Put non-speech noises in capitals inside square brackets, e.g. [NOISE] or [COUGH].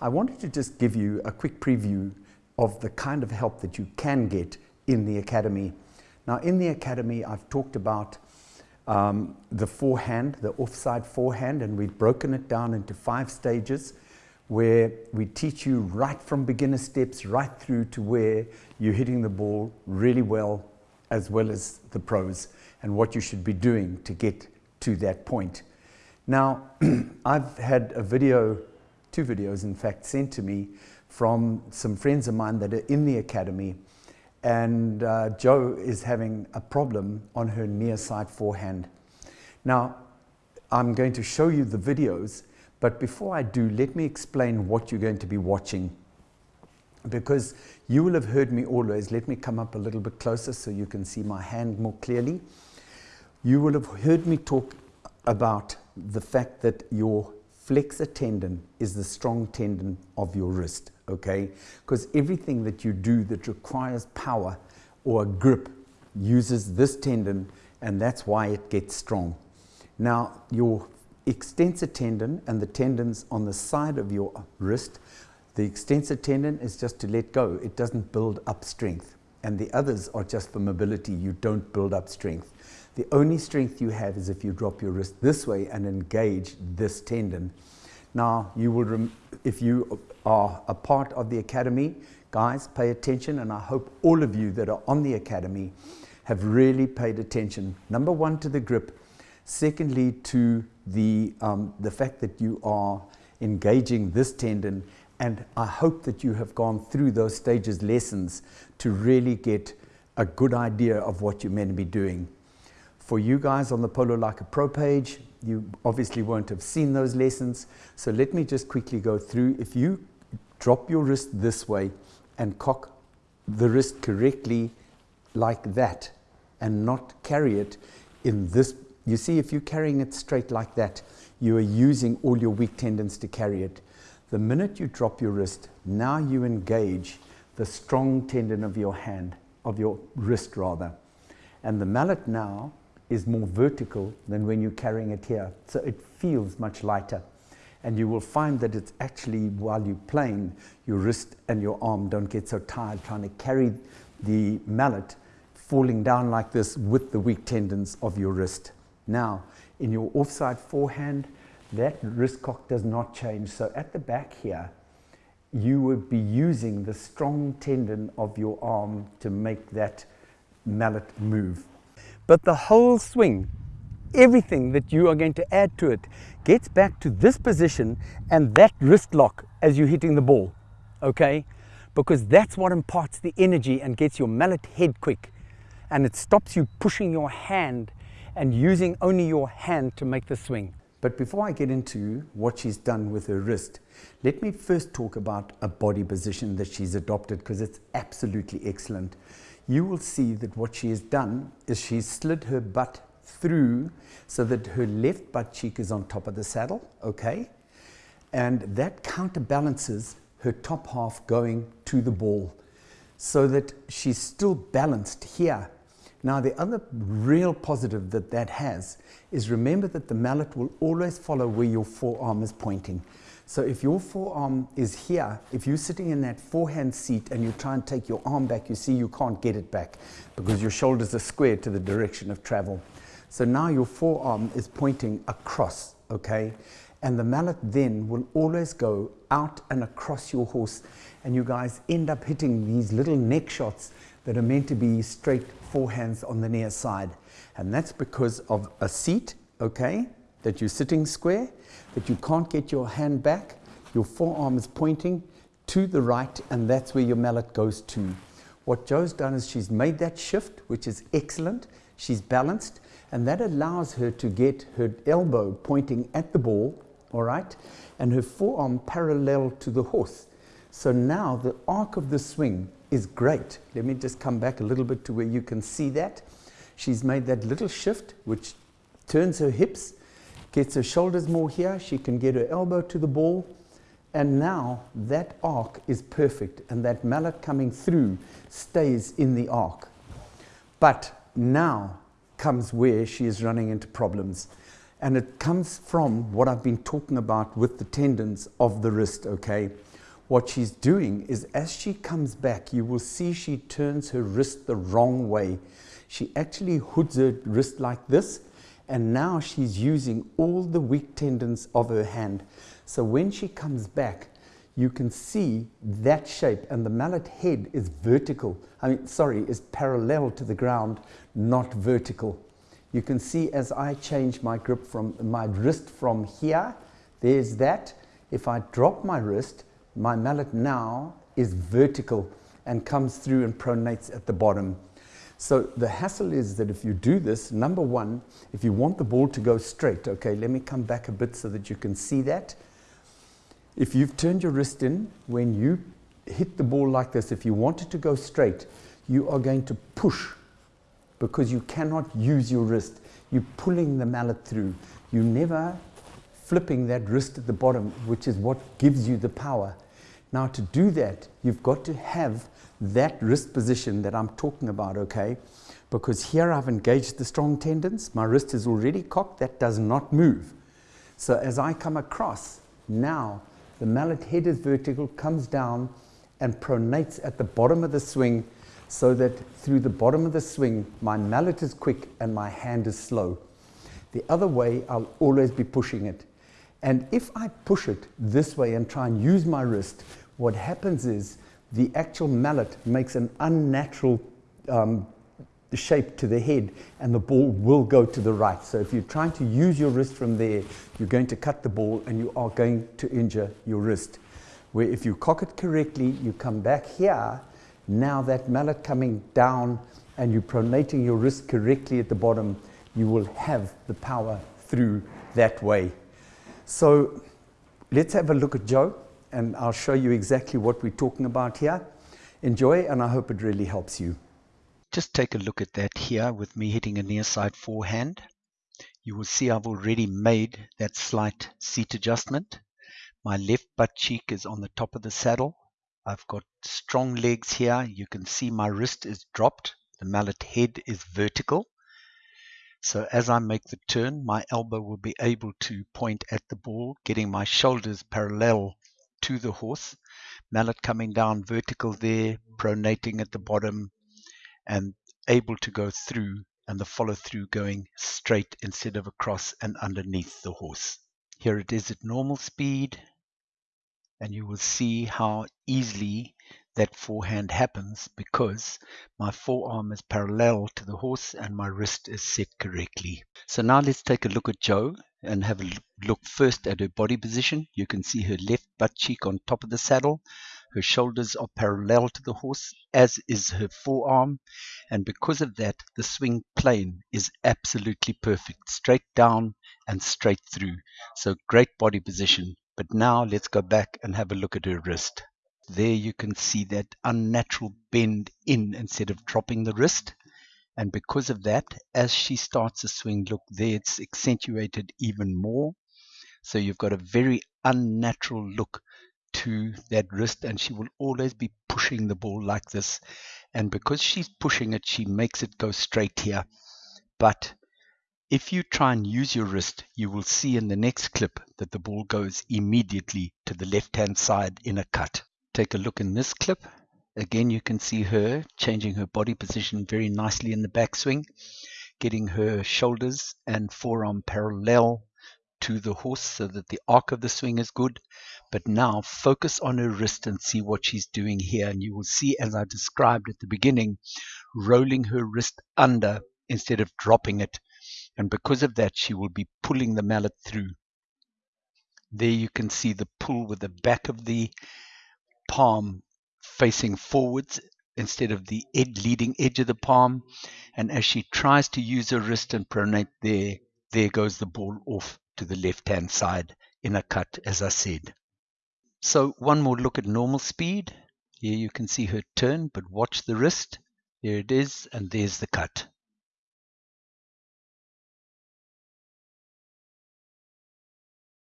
I wanted to just give you a quick preview of the kind of help that you can get in the Academy. Now in the Academy I've talked about um, the forehand, the offside forehand and we've broken it down into five stages where we teach you right from beginner steps right through to where you're hitting the ball really well as well as the pros and what you should be doing to get to that point. Now, [CLEARS THROAT] I've had a video, two videos in fact, sent to me from some friends of mine that are in the academy and uh, Joe is having a problem on her near side forehand. Now, I'm going to show you the videos, but before I do, let me explain what you're going to be watching. Because you will have heard me always, let me come up a little bit closer so you can see my hand more clearly. You will have heard me talk about the fact that your flexor tendon is the strong tendon of your wrist, okay? Because everything that you do that requires power or a grip uses this tendon and that's why it gets strong. Now, your extensor tendon and the tendons on the side of your wrist, the extensor tendon is just to let go. It doesn't build up strength. And the others are just for mobility. You don't build up strength. The only strength you have is if you drop your wrist this way and engage this tendon. Now, you will, if you are a part of the academy, guys, pay attention, and I hope all of you that are on the academy have really paid attention. Number one, to the grip. Secondly, to the, um, the fact that you are engaging this tendon. And I hope that you have gone through those stages lessons to really get a good idea of what you're meant to be doing. For you guys on the Polo Like a Pro page, you obviously won't have seen those lessons. So let me just quickly go through. If you drop your wrist this way and cock the wrist correctly like that and not carry it in this, you see if you're carrying it straight like that, you are using all your weak tendons to carry it. The minute you drop your wrist, now you engage the strong tendon of your hand, of your wrist rather. And the mallet now is more vertical than when you're carrying it here. So it feels much lighter. And you will find that it's actually, while you're playing, your wrist and your arm don't get so tired trying to carry the mallet falling down like this with the weak tendons of your wrist. Now, in your offside forehand, that wrist cock does not change. So at the back here, you would be using the strong tendon of your arm to make that mallet move. But the whole swing, everything that you are going to add to it, gets back to this position and that wrist lock as you're hitting the ball, okay? Because that's what imparts the energy and gets your mallet head quick. And it stops you pushing your hand and using only your hand to make the swing. But before I get into what she's done with her wrist, let me first talk about a body position that she's adopted because it's absolutely excellent you will see that what she has done is she's slid her butt through so that her left butt cheek is on top of the saddle, okay? And that counterbalances her top half going to the ball so that she's still balanced here. Now the other real positive that that has is remember that the mallet will always follow where your forearm is pointing. So if your forearm is here, if you're sitting in that forehand seat and you try and take your arm back, you see you can't get it back because your shoulders are squared to the direction of travel. So now your forearm is pointing across, okay? And the mallet then will always go out and across your horse and you guys end up hitting these little neck shots that are meant to be straight forehands on the near side. And that's because of a seat, okay, that you're sitting square that you can't get your hand back, your forearm is pointing to the right, and that's where your mallet goes to. What Joe's done is she's made that shift, which is excellent. She's balanced, and that allows her to get her elbow pointing at the ball, all right, and her forearm parallel to the horse. So now the arc of the swing is great. Let me just come back a little bit to where you can see that. She's made that little shift, which turns her hips gets her shoulders more here, she can get her elbow to the ball, and now that arc is perfect, and that mallet coming through stays in the arc. But now comes where she is running into problems. And it comes from what I've been talking about with the tendons of the wrist, okay? What she's doing is as she comes back, you will see she turns her wrist the wrong way. She actually hoods her wrist like this, and now she's using all the weak tendons of her hand. So when she comes back, you can see that shape and the mallet head is vertical. I mean, sorry, is parallel to the ground, not vertical. You can see as I change my grip from my wrist from here, there's that. If I drop my wrist, my mallet now is vertical and comes through and pronates at the bottom. So the hassle is that if you do this, number one, if you want the ball to go straight, okay, let me come back a bit so that you can see that. If you've turned your wrist in, when you hit the ball like this, if you want it to go straight, you are going to push because you cannot use your wrist. You're pulling the mallet through. You never flipping that wrist at the bottom, which is what gives you the power. Now to do that, you've got to have that wrist position that I'm talking about, okay? Because here I've engaged the strong tendons, my wrist is already cocked, that does not move. So as I come across, now the mallet head is vertical, comes down and pronates at the bottom of the swing so that through the bottom of the swing, my mallet is quick and my hand is slow. The other way, I'll always be pushing it. And if I push it this way and try and use my wrist, what happens is the actual mallet makes an unnatural um, shape to the head and the ball will go to the right. So if you're trying to use your wrist from there, you're going to cut the ball and you are going to injure your wrist. Where if you cock it correctly, you come back here, now that mallet coming down and you're pronating your wrist correctly at the bottom, you will have the power through that way. So let's have a look at Joe and I'll show you exactly what we're talking about here. Enjoy and I hope it really helps you. Just take a look at that here with me hitting a near side forehand. You will see I've already made that slight seat adjustment. My left butt cheek is on the top of the saddle. I've got strong legs here. You can see my wrist is dropped. The mallet head is vertical. So as I make the turn, my elbow will be able to point at the ball, getting my shoulders parallel to the horse. Mallet coming down vertical there, pronating at the bottom, and able to go through and the follow through going straight instead of across and underneath the horse. Here it is at normal speed and you will see how easily that forehand happens because my forearm is parallel to the horse and my wrist is set correctly. So now let's take a look at Joe and have a look first at her body position. You can see her left butt cheek on top of the saddle. Her shoulders are parallel to the horse, as is her forearm, and because of that, the swing plane is absolutely perfect, straight down and straight through. So great body position. But now let's go back and have a look at her wrist. There you can see that unnatural bend in instead of dropping the wrist. And because of that, as she starts to swing, look there, it's accentuated even more. So you've got a very unnatural look to that wrist and she will always be pushing the ball like this. And because she's pushing it, she makes it go straight here. But if you try and use your wrist, you will see in the next clip that the ball goes immediately to the left-hand side in a cut. Take a look in this clip. Again, you can see her changing her body position very nicely in the backswing, getting her shoulders and forearm parallel to the horse so that the arc of the swing is good. But now focus on her wrist and see what she's doing here. And you will see, as I described at the beginning, rolling her wrist under instead of dropping it. And because of that, she will be pulling the mallet through. There you can see the pull with the back of the palm facing forwards instead of the ed leading edge of the palm. And as she tries to use her wrist and pronate there, there goes the ball off to the left hand side in a cut as I said. So one more look at normal speed. Here you can see her turn, but watch the wrist. There it is, and there's the cut.